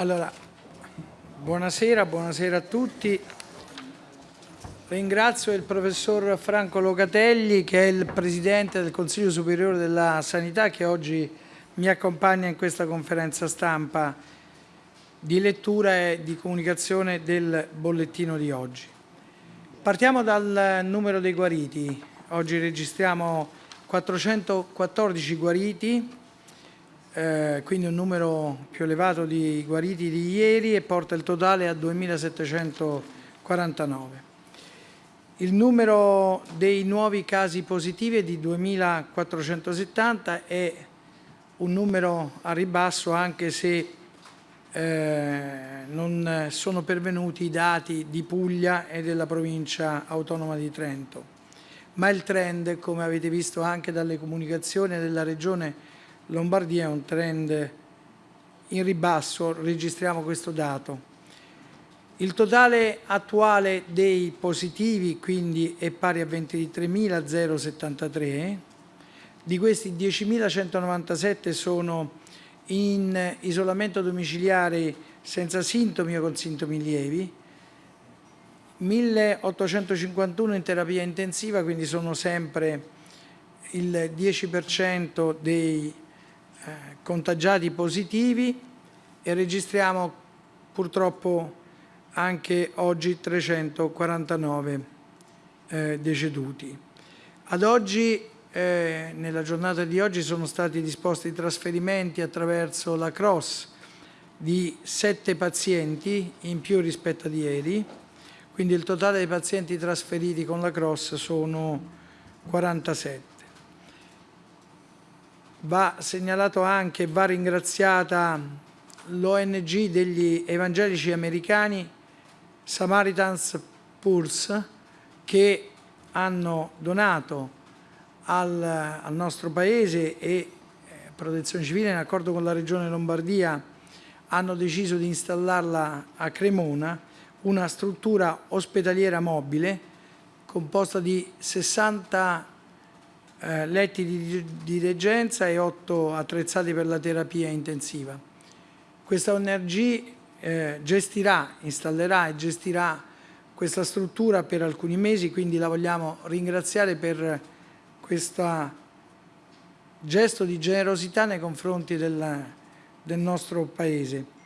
Allora, buonasera, buonasera a tutti. Ringrazio il professor Franco Locatelli che è il Presidente del Consiglio Superiore della Sanità che oggi mi accompagna in questa conferenza stampa di lettura e di comunicazione del bollettino di oggi. Partiamo dal numero dei guariti. Oggi registriamo 414 guariti, eh, quindi un numero più elevato di guariti di ieri e porta il totale a 2.749. Il numero dei nuovi casi positivi è di 2.470 è un numero a ribasso anche se eh, non sono pervenuti i dati di Puglia e della provincia autonoma di Trento. Ma il trend, come avete visto anche dalle comunicazioni della Regione Lombardia è un trend in ribasso, registriamo questo dato. Il totale attuale dei positivi quindi è pari a 23.073, di questi 10.197 sono in isolamento domiciliare senza sintomi o con sintomi lievi, 1.851 in terapia intensiva, quindi sono sempre il 10% dei eh, contagiati positivi e registriamo purtroppo anche oggi 349 eh, deceduti. Ad oggi, eh, nella giornata di oggi, sono stati disposti trasferimenti attraverso la CROSS di 7 pazienti in più rispetto a ieri, quindi il totale dei pazienti trasferiti con la CROSS sono 47. Va segnalato anche, va ringraziata l'ONG degli evangelici americani Samaritans Pulse che hanno donato al, al nostro Paese e eh, Protezione Civile in accordo con la Regione Lombardia hanno deciso di installarla a Cremona, una struttura ospedaliera mobile composta di 60 eh, letti di, di reggenza e 8 attrezzati per la terapia intensiva. Questa ONG eh, gestirà, installerà e gestirà questa struttura per alcuni mesi, quindi la vogliamo ringraziare per questo gesto di generosità nei confronti del, del nostro Paese.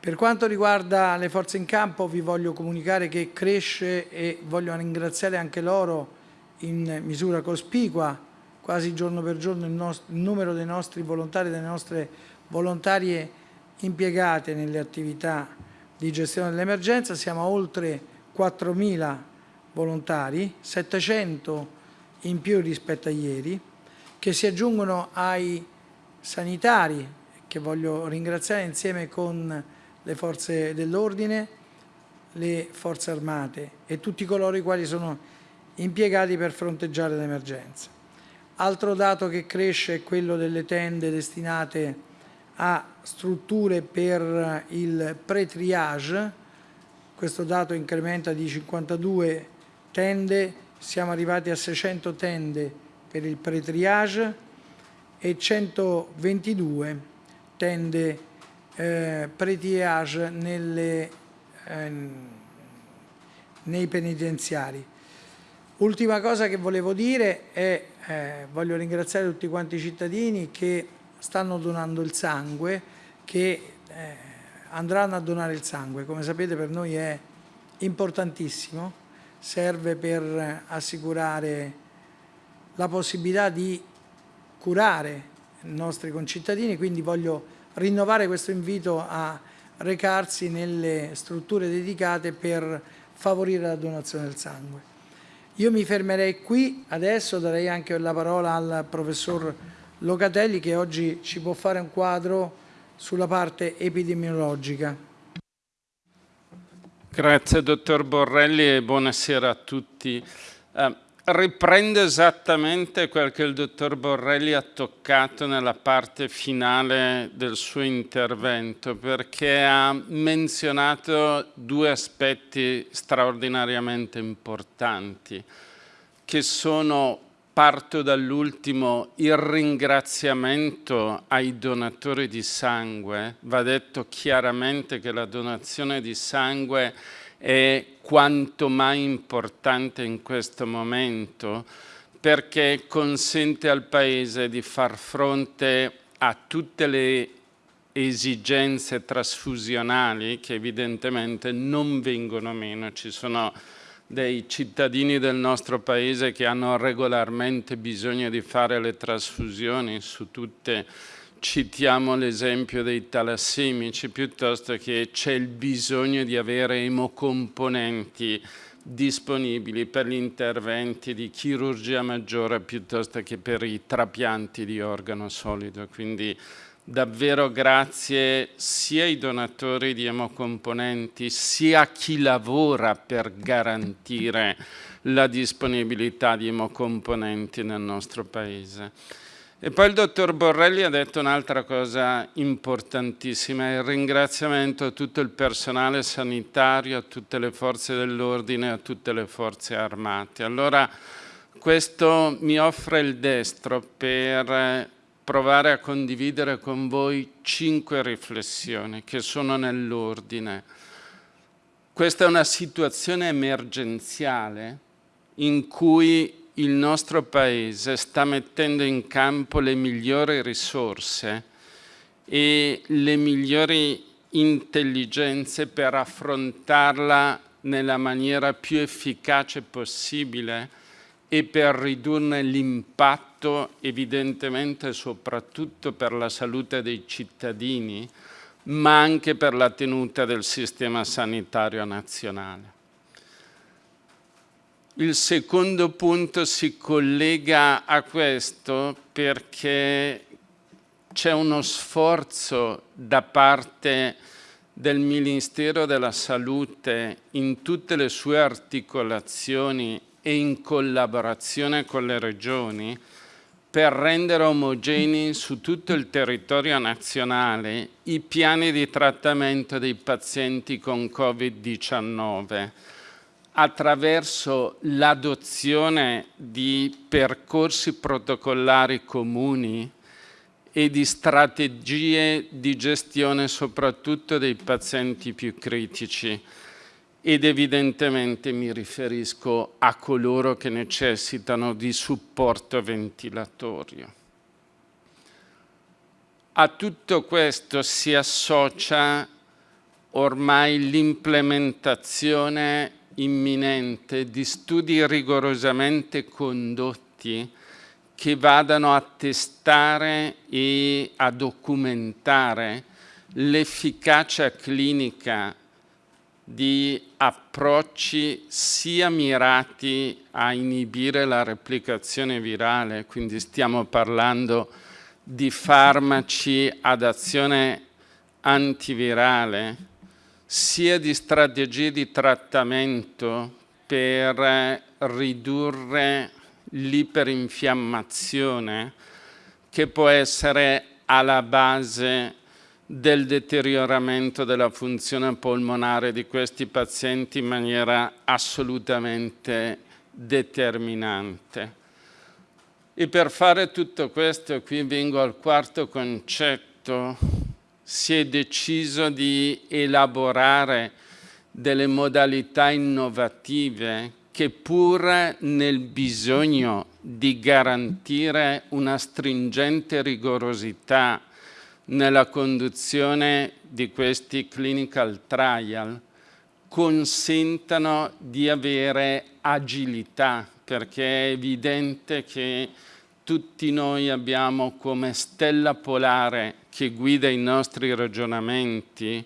Per quanto riguarda le forze in campo vi voglio comunicare che cresce e voglio ringraziare anche loro in misura cospicua, quasi giorno per giorno il, il numero dei nostri volontari, delle nostre volontarie impiegate nelle attività di gestione dell'emergenza, siamo a oltre 4.000 volontari, 700 in più rispetto a ieri, che si aggiungono ai sanitari, che voglio ringraziare insieme con le forze dell'ordine, le forze armate e tutti coloro i quali sono impiegati per fronteggiare l'emergenza. Altro dato che cresce è quello delle tende destinate a strutture per il pre-triage, questo dato incrementa di 52 tende, siamo arrivati a 600 tende per il pre-triage e 122 tende eh, pre-triage eh, nei penitenziari. Ultima cosa che volevo dire è, eh, voglio ringraziare tutti quanti i cittadini che stanno donando il sangue, che eh, andranno a donare il sangue. Come sapete per noi è importantissimo, serve per assicurare la possibilità di curare i nostri concittadini, quindi voglio rinnovare questo invito a recarsi nelle strutture dedicate per favorire la donazione del sangue. Io mi fermerei qui, adesso darei anche la parola al professor Locatelli che oggi ci può fare un quadro sulla parte epidemiologica. Grazie dottor Borrelli e buonasera a tutti. Eh, riprende esattamente quel che il dottor Borrelli ha toccato nella parte finale del suo intervento perché ha menzionato due aspetti straordinariamente importanti che sono parto dall'ultimo, il ringraziamento ai donatori di sangue. Va detto chiaramente che la donazione di sangue è quanto mai importante in questo momento perché consente al Paese di far fronte a tutte le esigenze trasfusionali che evidentemente non vengono meno. Ci sono dei cittadini del nostro paese che hanno regolarmente bisogno di fare le trasfusioni su tutte citiamo l'esempio dei talassemici piuttosto che c'è il bisogno di avere emocomponenti disponibili per gli interventi di chirurgia maggiore piuttosto che per i trapianti di organo solido. Quindi davvero grazie sia ai donatori di emocomponenti sia a chi lavora per garantire la disponibilità di emocomponenti nel nostro Paese. E poi il dottor Borrelli ha detto un'altra cosa importantissima, il ringraziamento a tutto il personale sanitario, a tutte le forze dell'ordine, a tutte le forze armate. Allora questo mi offre il destro per provare a condividere con voi cinque riflessioni che sono nell'ordine. Questa è una situazione emergenziale in cui il nostro Paese sta mettendo in campo le migliori risorse e le migliori intelligenze per affrontarla nella maniera più efficace possibile e per ridurne l'impatto evidentemente soprattutto per la salute dei cittadini, ma anche per la tenuta del sistema sanitario nazionale. Il secondo punto si collega a questo perché c'è uno sforzo da parte del Ministero della Salute in tutte le sue articolazioni e in collaborazione con le regioni per rendere omogenei su tutto il territorio nazionale i piani di trattamento dei pazienti con Covid-19 attraverso l'adozione di percorsi protocollari comuni e di strategie di gestione soprattutto dei pazienti più critici ed evidentemente mi riferisco a coloro che necessitano di supporto ventilatorio. A tutto questo si associa ormai l'implementazione imminente di studi rigorosamente condotti che vadano a testare e a documentare l'efficacia clinica di approcci sia mirati a inibire la replicazione virale, quindi stiamo parlando di farmaci ad azione antivirale, sia di strategie di trattamento per ridurre l'iperinfiammazione che può essere alla base del deterioramento della funzione polmonare di questi pazienti in maniera assolutamente determinante. E per fare tutto questo, qui vengo al quarto concetto, si è deciso di elaborare delle modalità innovative che pur nel bisogno di garantire una stringente rigorosità nella conduzione di questi clinical trial consentano di avere agilità, perché è evidente che tutti noi abbiamo come stella polare che guida i nostri ragionamenti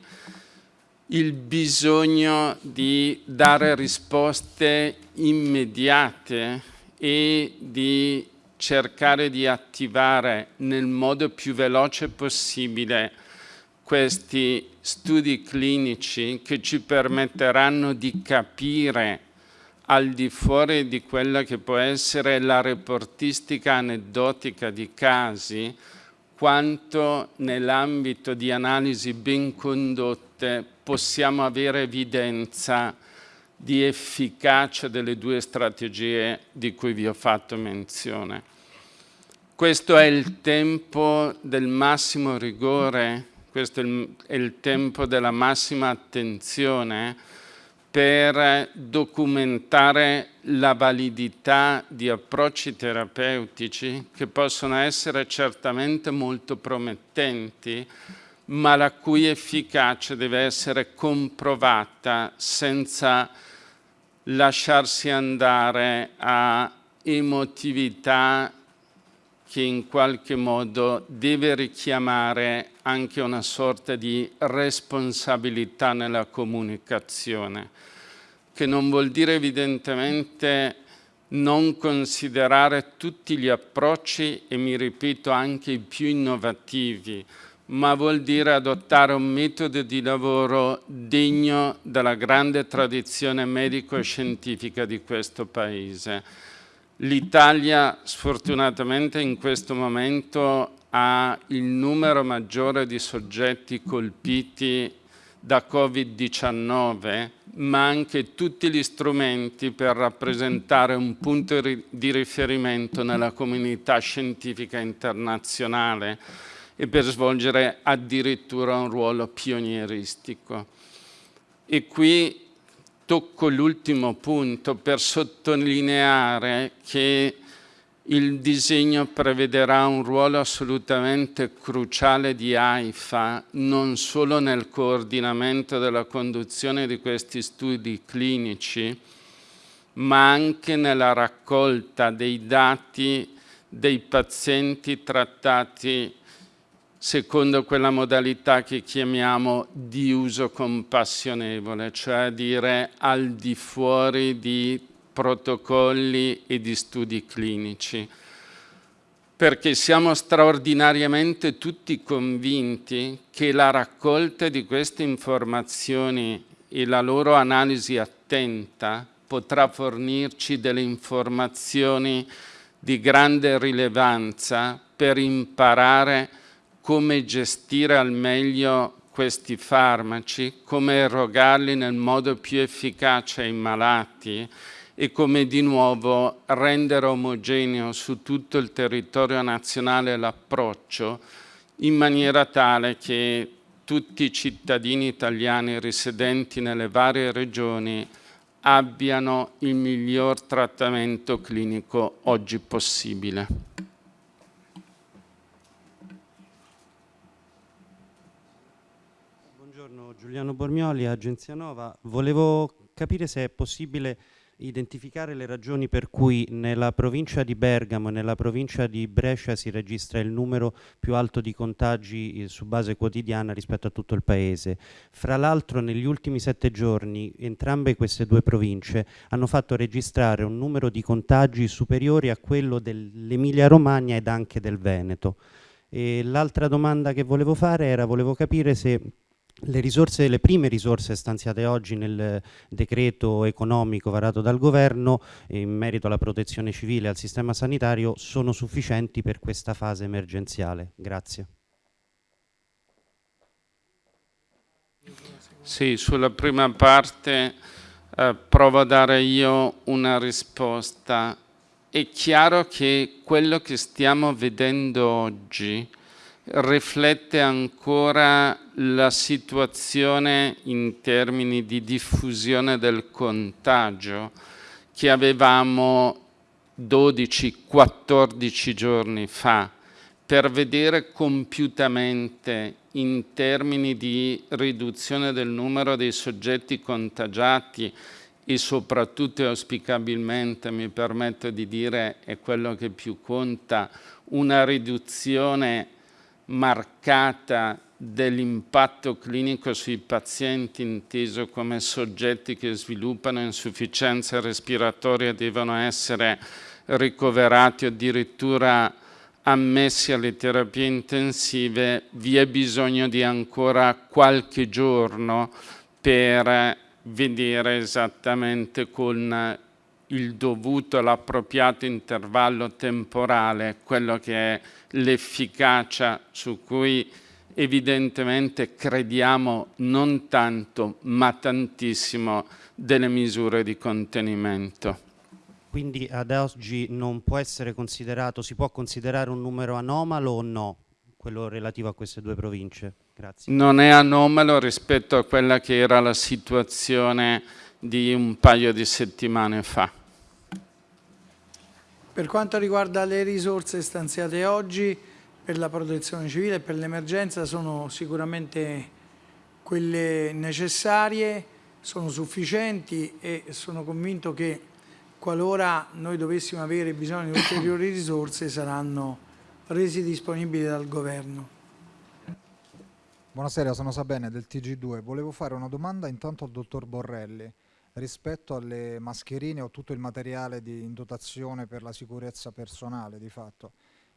il bisogno di dare risposte immediate e di cercare di attivare nel modo più veloce possibile questi studi clinici che ci permetteranno di capire al di fuori di quella che può essere la reportistica aneddotica di casi, quanto nell'ambito di analisi ben condotte possiamo avere evidenza di efficacia delle due strategie di cui vi ho fatto menzione. Questo è il tempo del massimo rigore, questo è il, tempo della massima attenzione per documentare la validità di approcci terapeutici che possono essere certamente molto promettenti, ma la cui efficacia deve essere comprovata senza lasciarsi andare a emotività che in qualche modo deve richiamare anche una sorta di responsabilità nella comunicazione, che non vuol dire evidentemente non considerare tutti gli approcci e mi ripeto anche i più innovativi, ma vuol dire adottare un metodo di lavoro degno della grande tradizione medico-scientifica di questo Paese. L'Italia sfortunatamente in questo momento ha il numero maggiore di soggetti colpiti da Covid-19, ma anche tutti gli strumenti per rappresentare un punto di riferimento nella comunità scientifica internazionale e per svolgere addirittura un ruolo pionieristico. E qui tocco l'ultimo punto per sottolineare che il disegno prevederà un ruolo assolutamente cruciale di AIFA non solo nel coordinamento della conduzione di questi studi clinici, ma anche nella raccolta dei dati dei pazienti trattati secondo quella modalità che chiamiamo di uso compassionevole, cioè dire al di fuori di protocolli e di studi clinici, perché siamo straordinariamente tutti convinti che la raccolta di queste informazioni e la loro analisi attenta potrà fornirci delle informazioni di grande rilevanza per imparare come gestire al meglio questi farmaci, come erogarli nel modo più efficace ai malati e come di nuovo rendere omogeneo su tutto il territorio nazionale l'approccio in maniera tale che tutti i cittadini italiani risidenti nelle varie regioni abbiano il miglior trattamento clinico oggi possibile. Giuliano Bormioli, Agenzia Nova. Volevo capire se è possibile identificare le ragioni per cui nella provincia di Bergamo e nella provincia di Brescia si registra il numero più alto di contagi eh, su base quotidiana rispetto a tutto il paese. Fra l'altro negli ultimi sette giorni entrambe queste due province hanno fatto registrare un numero di contagi superiori a quello dell'Emilia Romagna ed anche del Veneto. l'altra domanda che volevo fare era, volevo capire se le, risorse, le prime risorse stanziate oggi nel decreto economico varato dal governo in merito alla protezione civile e al sistema sanitario sono sufficienti per questa fase emergenziale. Grazie. Sì, sulla prima parte eh, provo a dare io una risposta. È chiaro che quello che stiamo vedendo oggi riflette ancora la situazione in termini di diffusione del contagio che avevamo 12-14 giorni fa per vedere compiutamente in termini di riduzione del numero dei soggetti contagiati e soprattutto e auspicabilmente, mi permetto di dire, è quello che più conta, una riduzione marcata dell'impatto clinico sui pazienti inteso come soggetti che sviluppano insufficienza respiratoria devono essere ricoverati o addirittura ammessi alle terapie intensive, vi è bisogno di ancora qualche giorno per vedere esattamente con il dovuto, l'appropriato intervallo temporale, quello che è l'efficacia su cui evidentemente crediamo non tanto ma tantissimo delle misure di contenimento. Quindi ad oggi non può essere considerato, si può considerare un numero anomalo o no, quello relativo a queste due province? Grazie. Non è anomalo rispetto a quella che era la situazione di un paio di settimane fa. Per quanto riguarda le risorse stanziate oggi per la protezione civile e per l'emergenza sono sicuramente quelle necessarie, sono sufficienti e sono convinto che qualora noi dovessimo avere bisogno di ulteriori risorse saranno resi disponibili dal Governo. Buonasera, sono Sabene del TG2. Volevo fare una domanda intanto al dottor Borrelli rispetto alle mascherine o tutto il materiale di, in dotazione per la sicurezza personale di fatto.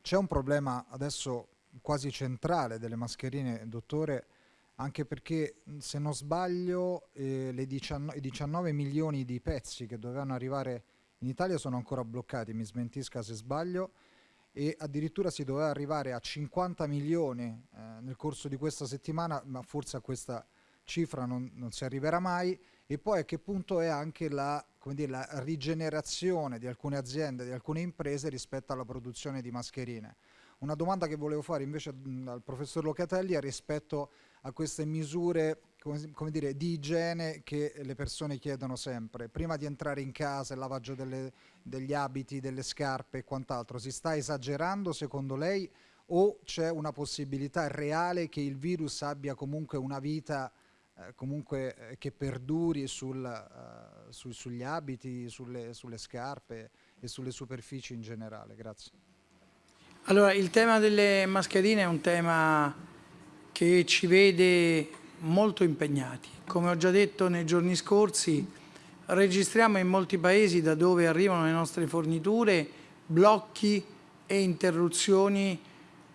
C'è un problema adesso quasi centrale delle mascherine, dottore, anche perché se non sbaglio eh, i 19 milioni di pezzi che dovevano arrivare in Italia sono ancora bloccati, mi smentisca se sbaglio, e addirittura si doveva arrivare a 50 milioni eh, nel corso di questa settimana, ma forse a questa cifra non, non si arriverà mai e poi a che punto è anche la, dire, la, rigenerazione di alcune aziende, di alcune imprese rispetto alla produzione di mascherine. Una domanda che volevo fare invece al professor Locatelli è rispetto a queste misure come, dire, di igiene che le persone chiedono sempre. Prima di entrare in casa, il lavaggio delle, degli abiti, delle scarpe e quant'altro, si sta esagerando secondo lei o c'è una possibilità reale che il virus abbia comunque una vita eh, comunque eh, che perduri sul, uh, su, sugli abiti, sulle, sulle, scarpe e sulle superfici in generale. Grazie. Allora, il tema delle mascherine è un tema che ci vede molto impegnati. Come ho già detto nei giorni scorsi, registriamo in molti paesi da dove arrivano le nostre forniture blocchi e interruzioni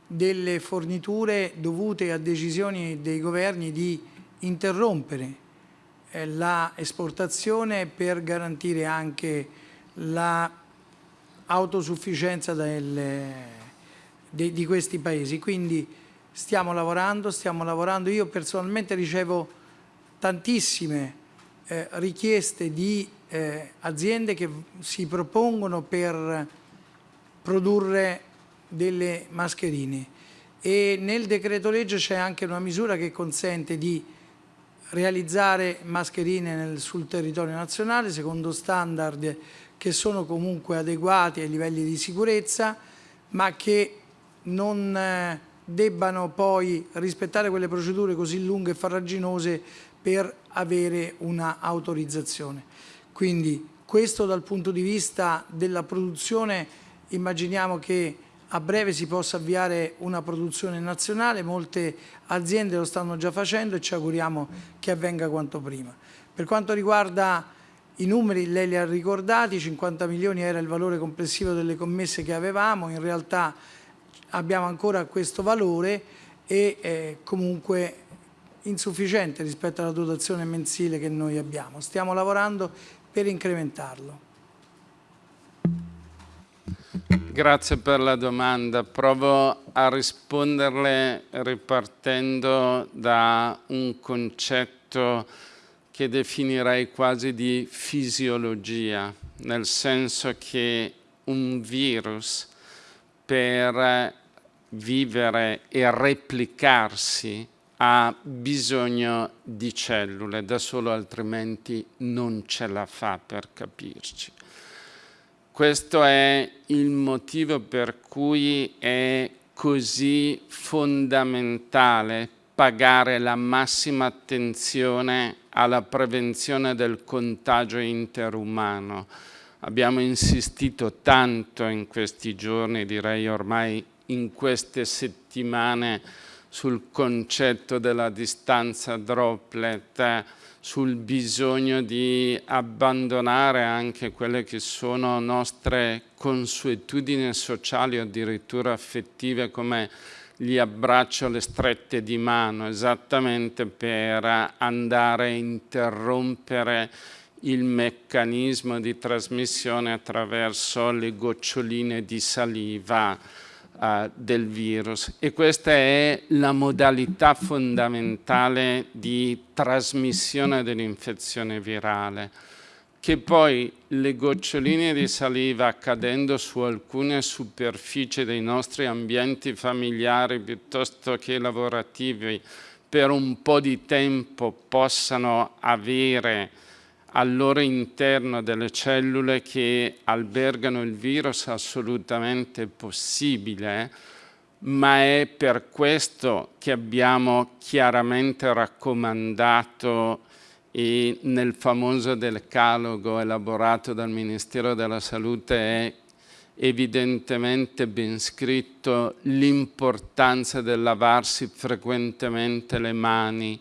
delle forniture dovute a decisioni dei governi di interrompere eh, la esportazione per garantire anche l'autosufficienza di questi paesi. Quindi stiamo lavorando, stiamo lavorando. Io personalmente ricevo tantissime eh, richieste di eh, aziende che si propongono per produrre delle mascherine e nel decreto legge c'è anche una misura che consente di realizzare mascherine nel, sul territorio nazionale secondo standard che sono comunque adeguati ai livelli di sicurezza ma che non eh, debbano poi rispettare quelle procedure così lunghe e farraginose per avere una autorizzazione. Quindi questo dal punto di vista della produzione immaginiamo che a breve si possa avviare una produzione nazionale, molte aziende lo stanno già facendo e ci auguriamo che avvenga quanto prima. Per quanto riguarda i numeri, lei li ha ricordati, 50 milioni era il valore complessivo delle commesse che avevamo, in realtà abbiamo ancora questo valore e comunque insufficiente rispetto alla dotazione mensile che noi abbiamo. Stiamo lavorando per incrementarlo. Grazie per la domanda. Provo a risponderle ripartendo da un concetto che definirei quasi di fisiologia, nel senso che un virus per vivere e replicarsi ha bisogno di cellule, da solo altrimenti non ce la fa per capirci. Questo è il motivo per cui è così fondamentale pagare la massima attenzione alla prevenzione del contagio interumano. Abbiamo insistito tanto in questi giorni, direi ormai in queste settimane, sul concetto della distanza droplet, sul bisogno di abbandonare anche quelle che sono nostre consuetudini sociali o addirittura affettive come gli abbraccio, le strette di mano, esattamente per andare a interrompere il meccanismo di trasmissione attraverso le goccioline di saliva uh, del virus. E questa è la modalità fondamentale di trasmissione dell'infezione virale che poi le goccioline di saliva cadendo su alcune superfici dei nostri ambienti familiari piuttosto che lavorativi per un po' di tempo possano avere al loro interno delle cellule che albergano il virus assolutamente possibile, ma è per questo che abbiamo chiaramente raccomandato e nel famoso decalogo elaborato dal Ministero della Salute è evidentemente ben scritto l'importanza del lavarsi frequentemente le mani,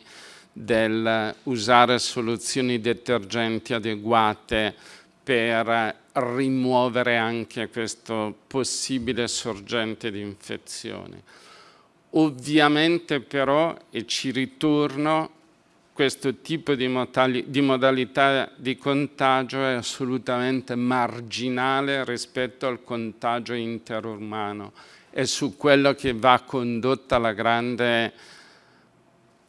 del usare soluzioni detergenti adeguate per rimuovere anche questo possibile sorgente di infezione. Ovviamente però, e ci ritorno, questo tipo di, di, modalità di contagio è assolutamente marginale rispetto al contagio interumano. È su quello che va condotta la grande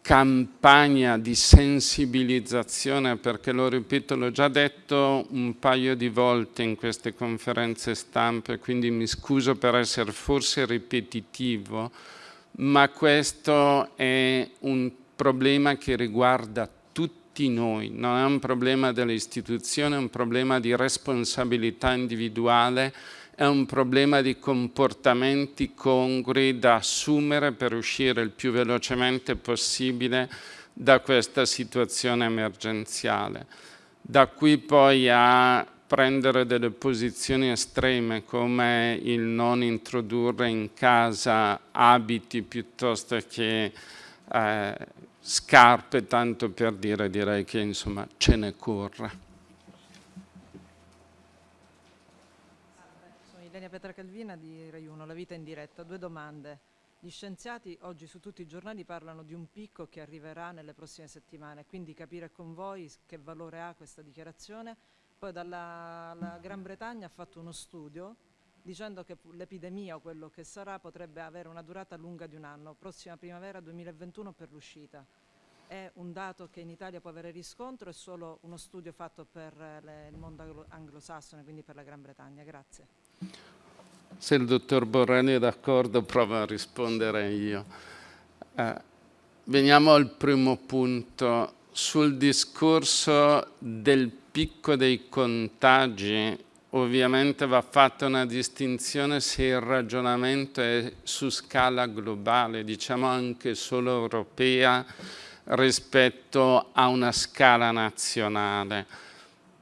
campagna di sensibilizzazione, perché lo ripeto, l'ho già detto un paio di volte in queste conferenze stampe, quindi mi scuso per essere forse ripetitivo, ma questo è un problema che riguarda tutti noi, non è un problema delle istituzioni, è un problema di responsabilità individuale, è un problema di comportamenti congrui da assumere per uscire il più velocemente possibile da questa situazione emergenziale. Da qui poi a prendere delle posizioni estreme come il non introdurre in casa abiti piuttosto che eh, scarpe, tanto per dire, direi che insomma ce ne corre. Sono Ilenia Petra Calvina di Rai 1, La vita in diretta. Due domande. Gli scienziati oggi su tutti i giornali parlano di un picco che arriverà nelle prossime settimane, quindi capire con voi che valore ha questa dichiarazione. Poi dalla Gran Bretagna ha fatto uno studio dicendo che l'epidemia o quello che sarà potrebbe avere una durata lunga di un anno, prossima primavera 2021 per l'uscita. È un dato che in Italia può avere riscontro, è solo uno studio fatto per le, il mondo anglosassone, quindi per la Gran Bretagna. Grazie. Se il dottor Borrelli è d'accordo provo a rispondere io. Eh, veniamo al primo punto. Sul discorso del picco dei contagi ovviamente va fatta una distinzione se il ragionamento è su scala globale, diciamo anche solo europea, rispetto a una scala nazionale.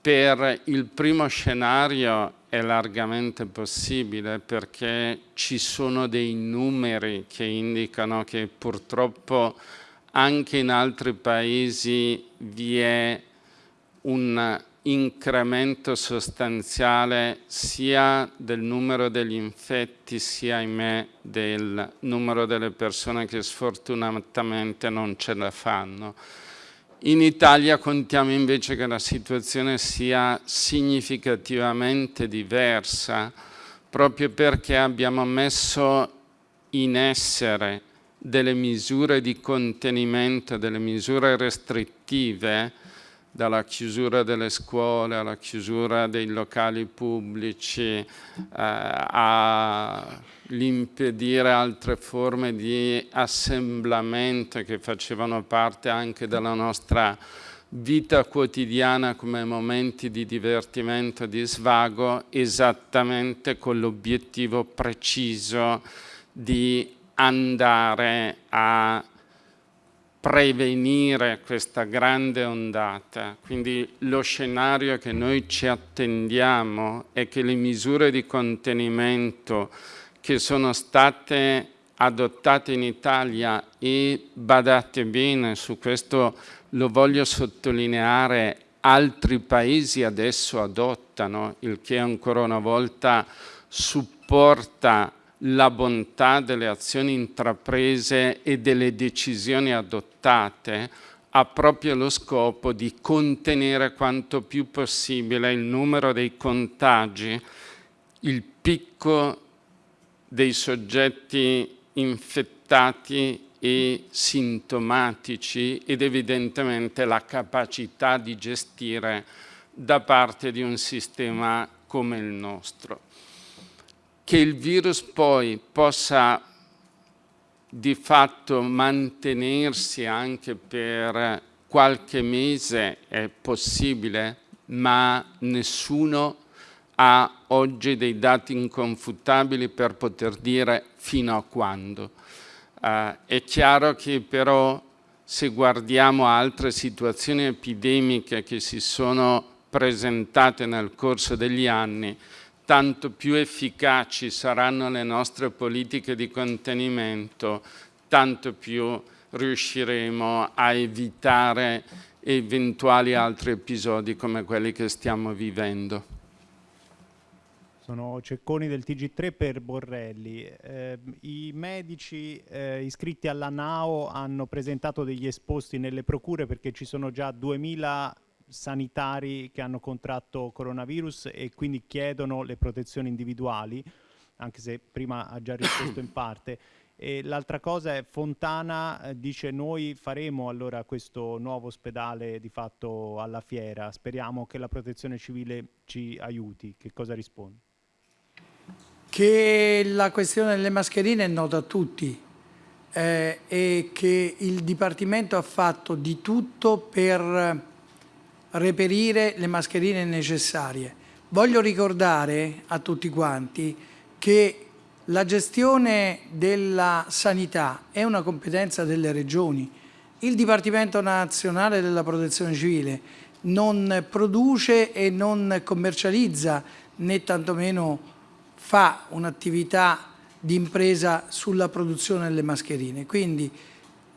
Per il primo scenario è largamente possibile perché ci sono dei numeri che indicano che purtroppo anche in altri paesi vi è un incremento sostanziale sia del numero degli infetti sia, ahimè, del numero delle persone che sfortunatamente non ce la fanno. In Italia contiamo invece che la situazione sia significativamente diversa proprio perché abbiamo messo in essere delle misure di contenimento, delle misure restrittive dalla chiusura delle scuole alla chiusura dei locali pubblici eh, all'impedire altre forme di assemblamento che facevano parte anche della nostra vita quotidiana come momenti di divertimento, di svago, esattamente con l'obiettivo preciso di andare a prevenire questa grande ondata. Quindi lo scenario che noi ci attendiamo è che le misure di contenimento che sono state adottate in Italia e badate bene, su questo lo voglio sottolineare, altri paesi adesso adottano, il che ancora una volta supporta la bontà delle azioni intraprese e delle decisioni adottate ha proprio lo scopo di contenere quanto più possibile il numero dei contagi, il picco dei soggetti infettati e sintomatici ed evidentemente la capacità di gestire da parte di un sistema come il nostro. Che il virus poi possa di fatto mantenersi anche per qualche mese è possibile, ma nessuno ha oggi dei dati inconfutabili per poter dire fino a quando. Uh, è chiaro che però se guardiamo altre situazioni epidemiche che si sono presentate nel corso degli anni, tanto più efficaci saranno le nostre politiche di contenimento, tanto più riusciremo a evitare eventuali altri episodi come quelli che stiamo vivendo. Sono Cecconi del TG3 per Borrelli. Eh, I medici eh, iscritti alla NAO hanno presentato degli esposti nelle procure perché ci sono già 2000 sanitari che hanno contratto coronavirus e quindi chiedono le protezioni individuali, anche se prima ha già risposto in parte. L'altra cosa è Fontana eh, dice noi faremo allora questo nuovo ospedale di fatto alla fiera, speriamo che la protezione civile ci aiuti. Che cosa risponde? che la questione delle mascherine è nota a tutti eh, e che il Dipartimento ha fatto di tutto per reperire le mascherine necessarie. Voglio ricordare a tutti quanti che la gestione della sanità è una competenza delle regioni. Il Dipartimento Nazionale della Protezione Civile non produce e non commercializza né tantomeno fa un'attività di impresa sulla produzione delle mascherine. Quindi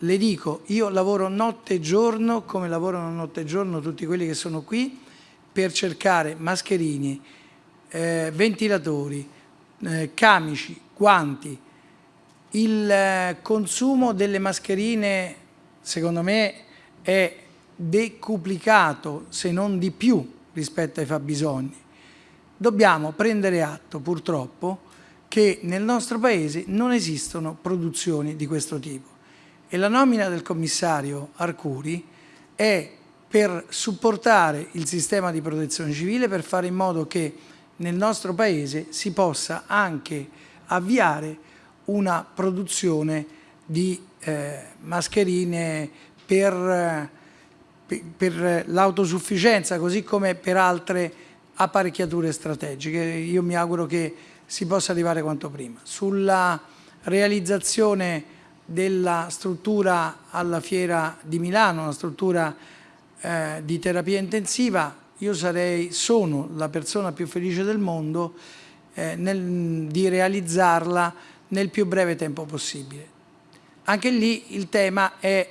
le dico, io lavoro notte e giorno, come lavorano notte e giorno tutti quelli che sono qui, per cercare mascherini, eh, ventilatori, eh, camici, guanti. Il eh, consumo delle mascherine, secondo me, è decuplicato, se non di più, rispetto ai fabbisogni dobbiamo prendere atto purtroppo che nel nostro Paese non esistono produzioni di questo tipo e la nomina del commissario Arcuri è per supportare il sistema di protezione civile per fare in modo che nel nostro Paese si possa anche avviare una produzione di eh, mascherine per, per, per l'autosufficienza così come per altre apparecchiature strategiche. Io mi auguro che si possa arrivare quanto prima. Sulla realizzazione della struttura alla Fiera di Milano, una struttura eh, di terapia intensiva, io sarei, sono la persona più felice del mondo eh, nel, di realizzarla nel più breve tempo possibile. Anche lì il tema è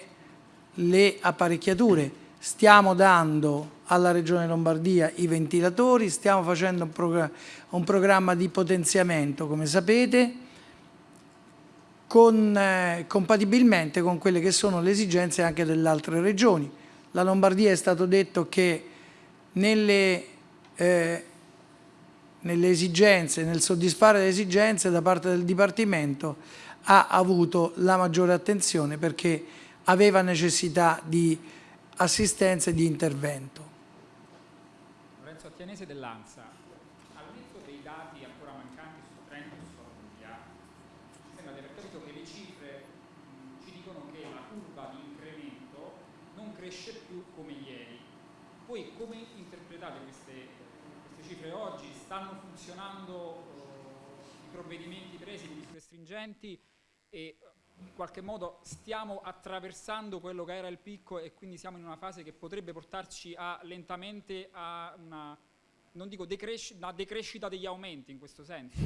le apparecchiature. Stiamo dando alla Regione Lombardia i ventilatori, stiamo facendo un, progr un programma di potenziamento, come sapete, con, eh, compatibilmente con quelle che sono le esigenze anche delle altre regioni. La Lombardia è stato detto che nelle, eh, nelle esigenze, nel soddisfare le esigenze da parte del Dipartimento ha avuto la maggiore attenzione perché aveva necessità di assistenza e di intervento. Attianese dell'ANSA, al netto dei dati ancora mancanti su Trento e su Puglia, sembra di aver capito che le cifre mh, ci dicono che la curva di incremento non cresce più come ieri. Voi come interpretate queste, queste cifre oggi? Stanno funzionando uh, i provvedimenti presi, le misure stringenti e in qualche modo stiamo attraversando quello che era il picco e quindi siamo in una fase che potrebbe portarci a, lentamente a una non dico decresci una decrescita degli aumenti in questo senso?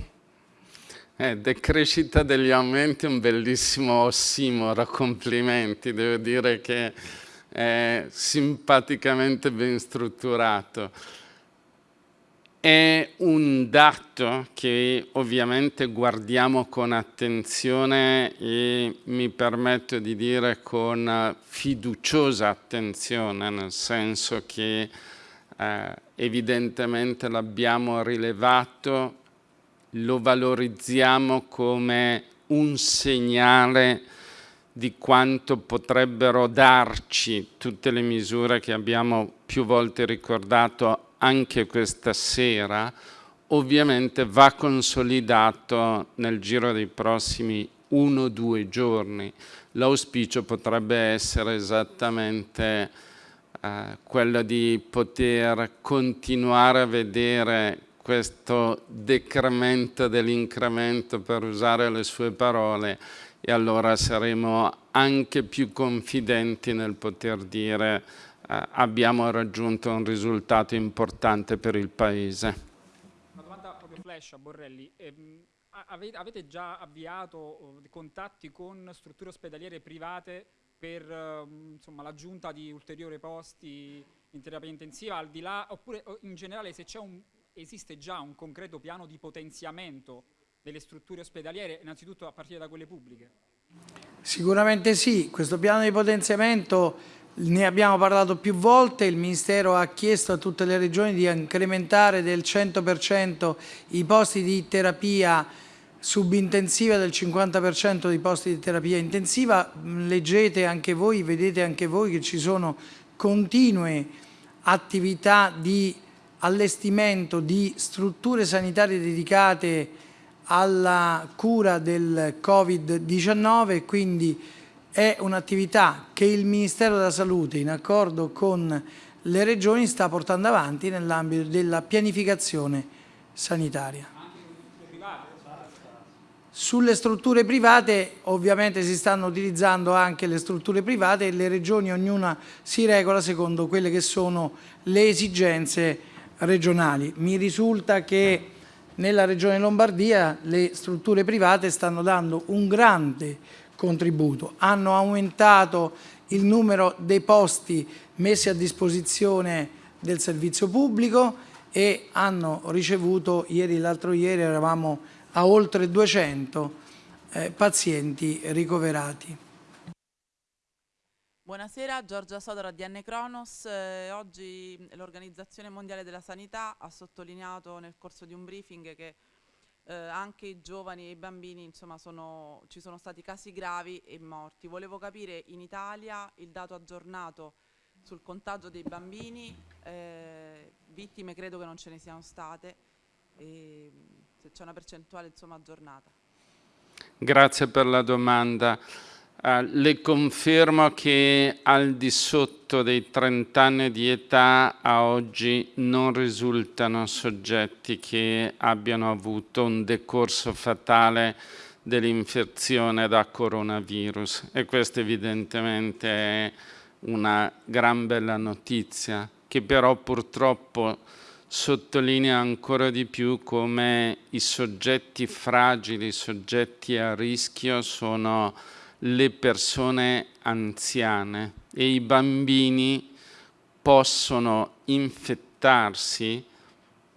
Eh, decrescita degli aumenti è un bellissimo ossimoro, complimenti, devo dire che è simpaticamente ben strutturato. È un dato che ovviamente guardiamo con attenzione e mi permetto di dire con fiduciosa attenzione, nel senso che eh, evidentemente l'abbiamo rilevato, lo valorizziamo come un segnale di quanto potrebbero darci tutte le misure che abbiamo più volte ricordato anche questa sera, ovviamente va consolidato nel giro dei prossimi uno o due giorni. L'auspicio potrebbe essere esattamente eh, quello di poter continuare a vedere questo decremento dell'incremento, per usare le sue parole, e allora saremo anche più confidenti nel poter dire eh, abbiamo raggiunto un risultato importante per il Paese. Una domanda proprio flash a Borrelli. Ehm, avete già avviato oh, contatti con strutture ospedaliere private per ehm, l'aggiunta di ulteriori posti in terapia intensiva, al di là, oppure in generale se un, esiste già un concreto piano di potenziamento delle strutture ospedaliere, innanzitutto a partire da quelle pubbliche? Sicuramente sì, questo piano di potenziamento ne abbiamo parlato più volte, il Ministero ha chiesto a tutte le regioni di incrementare del 100% i posti di terapia subintensiva del 50% dei posti di terapia intensiva, leggete anche voi, vedete anche voi che ci sono continue attività di allestimento di strutture sanitarie dedicate alla cura del Covid-19 quindi è un'attività che il Ministero della Salute in accordo con le regioni sta portando avanti nell'ambito della pianificazione sanitaria. Sulle strutture private ovviamente si stanno utilizzando anche le strutture private e le regioni ognuna si regola secondo quelle che sono le esigenze regionali. Mi risulta che nella regione Lombardia le strutture private stanno dando un grande contributo, hanno aumentato il numero dei posti messi a disposizione del servizio pubblico e hanno ricevuto, ieri l'altro ieri eravamo a oltre 200 eh, pazienti ricoverati. Buonasera, Giorgia Sodora di N Cronos. Eh, oggi l'Organizzazione Mondiale della Sanità ha sottolineato nel corso di un briefing che eh, anche i giovani e i bambini, insomma, sono, ci sono stati casi gravi e morti. Volevo capire in Italia il dato aggiornato sul contagio dei bambini, eh, vittime credo che non ce ne siano state, e se c'è una percentuale insomma, aggiornata. Grazie per la domanda. Uh, le confermo che al di sotto dei 30 anni di età a oggi non risultano soggetti che abbiano avuto un decorso fatale dell'infezione da coronavirus. E questa evidentemente è una gran bella notizia che però purtroppo sottolinea ancora di più come i soggetti fragili, i soggetti a rischio sono le persone anziane e i bambini possono infettarsi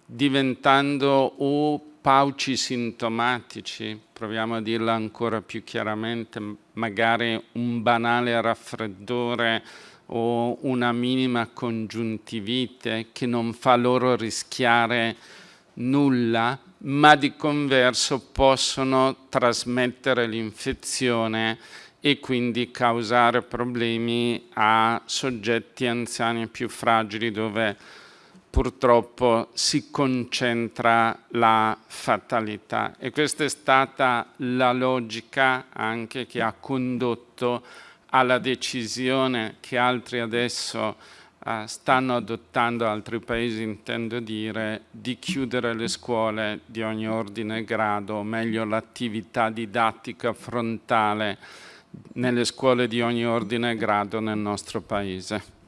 diventando o pauci sintomatici, proviamo a dirla ancora più chiaramente, magari un banale raffreddore o una minima congiuntivite che non fa loro rischiare nulla, ma di converso possono trasmettere l'infezione e quindi causare problemi a soggetti anziani più fragili dove purtroppo si concentra la fatalità. E questa è stata la logica anche che ha condotto alla decisione che altri adesso uh, stanno adottando altri paesi, intendo dire, di chiudere le scuole di ogni ordine e grado, o meglio l'attività didattica frontale nelle scuole di ogni ordine e grado nel nostro paese.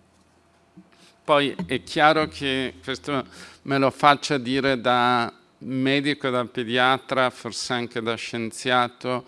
Poi è chiaro che questo me lo faccia dire da medico, da pediatra, forse anche da scienziato,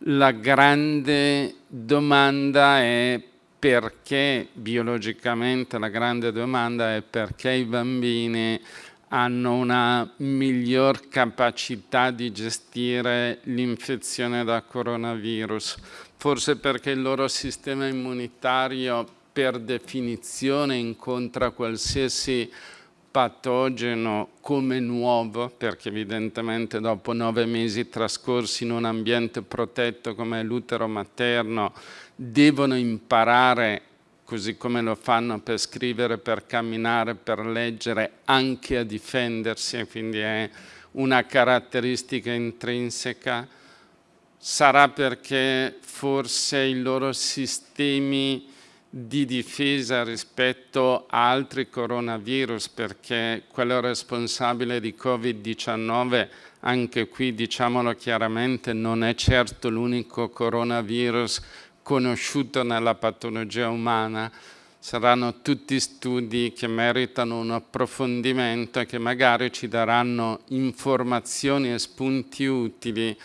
la grande domanda è perché biologicamente la grande domanda è perché i bambini hanno una miglior capacità di gestire l'infezione da coronavirus, forse perché il loro sistema immunitario per definizione incontra qualsiasi patogeno come nuovo, perché evidentemente dopo nove mesi trascorsi in un ambiente protetto come l'utero materno devono imparare, così come lo fanno per scrivere, per camminare, per leggere, anche a difendersi, quindi è una caratteristica intrinseca. Sarà perché forse i loro sistemi di difesa rispetto a altri coronavirus perché quello responsabile di Covid-19, anche qui diciamolo chiaramente, non è certo l'unico coronavirus conosciuto nella patologia umana, saranno tutti studi che meritano un approfondimento e che magari ci daranno informazioni e spunti utili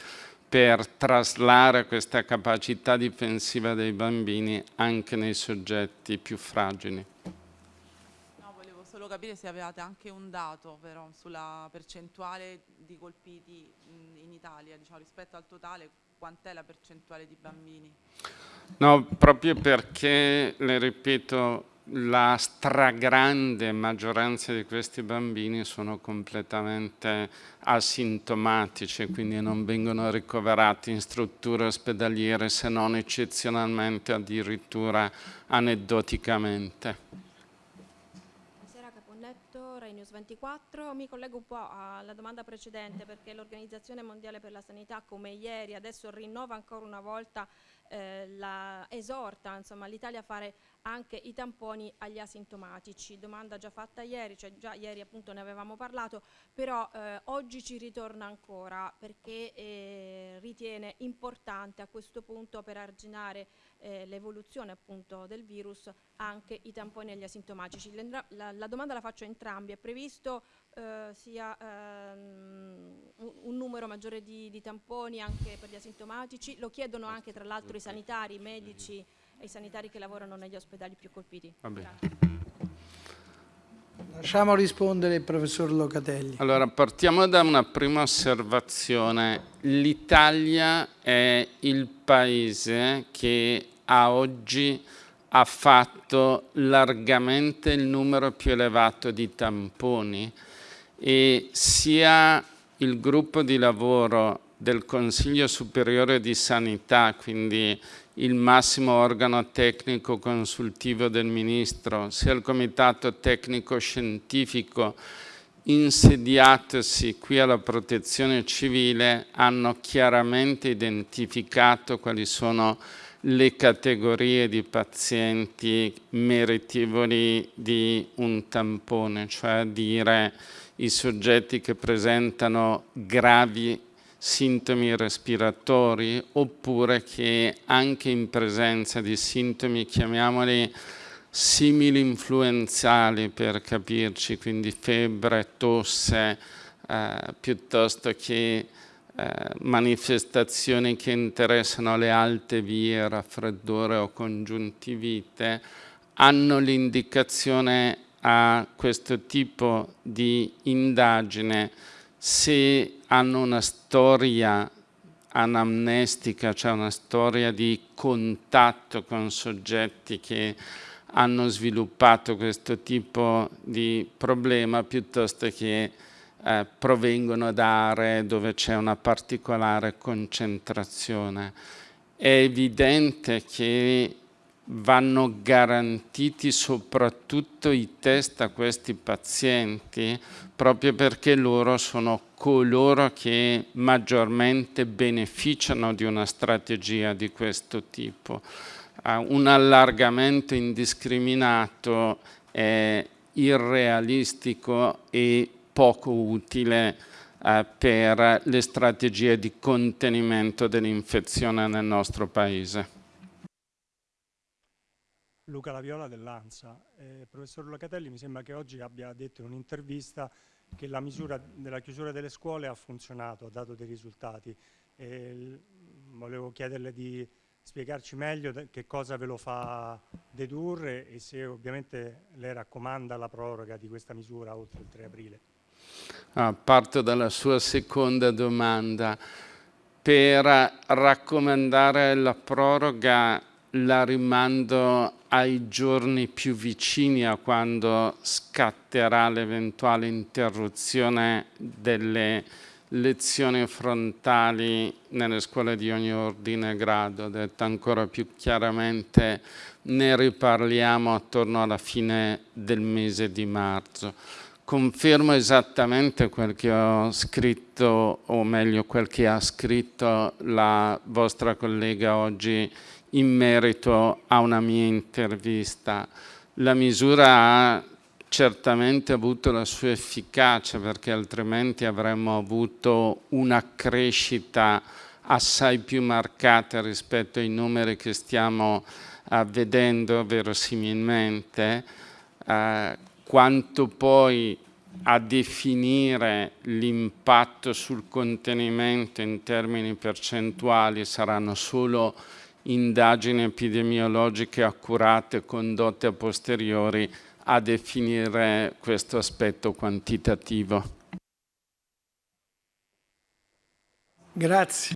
per traslare questa capacità difensiva dei bambini anche nei soggetti più fragili. Capire se avevate anche un dato però sulla percentuale di colpiti in Italia, diciamo, rispetto al totale, quant'è la percentuale di bambini? No, proprio perché, le ripeto, la stragrande maggioranza di questi bambini sono completamente asintomatici, quindi non vengono ricoverati in strutture ospedaliere se non eccezionalmente addirittura aneddoticamente. News 24. Mi collego un po' alla domanda precedente perché l'Organizzazione Mondiale per la Sanità come ieri adesso rinnova ancora una volta eh, la, esorta l'Italia a fare anche i tamponi agli asintomatici, domanda già fatta ieri, cioè già ieri appunto ne avevamo parlato, però eh, oggi ci ritorna ancora perché eh, ritiene importante a questo punto per arginare eh, l'evoluzione appunto del virus anche i tamponi agli asintomatici. La, la, la domanda la faccio a entrambi, è previsto eh, sia ehm, un, un, numero maggiore di, di tamponi anche per gli asintomatici, lo chiedono anche tra l'altro i sanitari, i medici, ai sanitari che lavorano negli ospedali più colpiti. Lasciamo rispondere il professor Locatelli. Allora, partiamo da una prima osservazione. L'Italia è il paese che a oggi ha fatto largamente il numero più elevato di tamponi e sia il gruppo di lavoro del Consiglio Superiore di Sanità, quindi il massimo organo tecnico consultivo del Ministro, sia il Comitato Tecnico Scientifico insediatosi qui alla protezione civile hanno chiaramente identificato quali sono le categorie di pazienti meritevoli di un tampone, cioè a dire i soggetti che presentano gravi sintomi respiratori oppure che anche in presenza di sintomi, chiamiamoli simili influenzali per capirci, quindi febbre, tosse, eh, piuttosto che eh, manifestazioni che interessano le alte vie, raffreddore o congiuntivite, hanno l'indicazione a questo tipo di indagine se hanno una storia anamnestica, cioè una storia di contatto con soggetti che hanno sviluppato questo tipo di problema piuttosto che eh, provengono da aree dove c'è una particolare concentrazione. È evidente che vanno garantiti soprattutto i test a questi pazienti proprio perché loro sono coloro che maggiormente beneficiano di una strategia di questo tipo. Uh, un allargamento indiscriminato è irrealistico e poco utile uh, per le strategie di contenimento dell'infezione nel nostro Paese. Luca Laviola dell'ANSA. Eh, professor Locatelli mi sembra che oggi abbia detto in un'intervista che la misura della chiusura delle scuole ha funzionato, ha dato dei risultati. Eh, volevo chiederle di spiegarci meglio che cosa ve lo fa dedurre e se ovviamente le raccomanda la proroga di questa misura oltre il 3 aprile. Ah, parto dalla sua seconda domanda. Per raccomandare la proroga la rimando ai giorni più vicini a quando scatterà l'eventuale interruzione delle lezioni frontali nelle scuole di ogni ordine e grado, detto ancora più chiaramente ne riparliamo attorno alla fine del mese di marzo. Confermo esattamente quel che ho scritto, o meglio quel che ha scritto la vostra collega oggi in merito a una mia intervista. La misura ha certamente avuto la sua efficacia perché altrimenti avremmo avuto una crescita assai più marcata rispetto ai numeri che stiamo vedendo verosimilmente, uh, quanto poi a definire l'impatto sul contenimento in termini percentuali saranno solo indagini epidemiologiche accurate condotte a posteriori a definire questo aspetto quantitativo. Grazie.